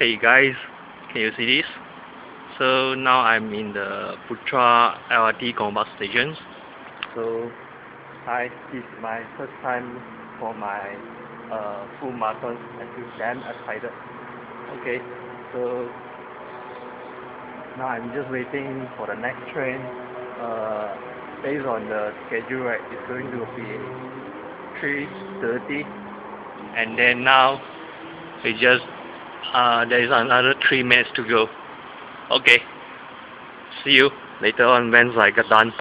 Hey guys, can you see this? So now I'm in the Putra LRT Gombak station. So hi, this is my first time for my uh, full marathon. I feel damn excited. Okay, so now I'm just waiting for the next train. Uh, based on the schedule, right, it's going to be 3:30, and then now we just uh, there is another three minutes to go. Okay. See you later on once I get done.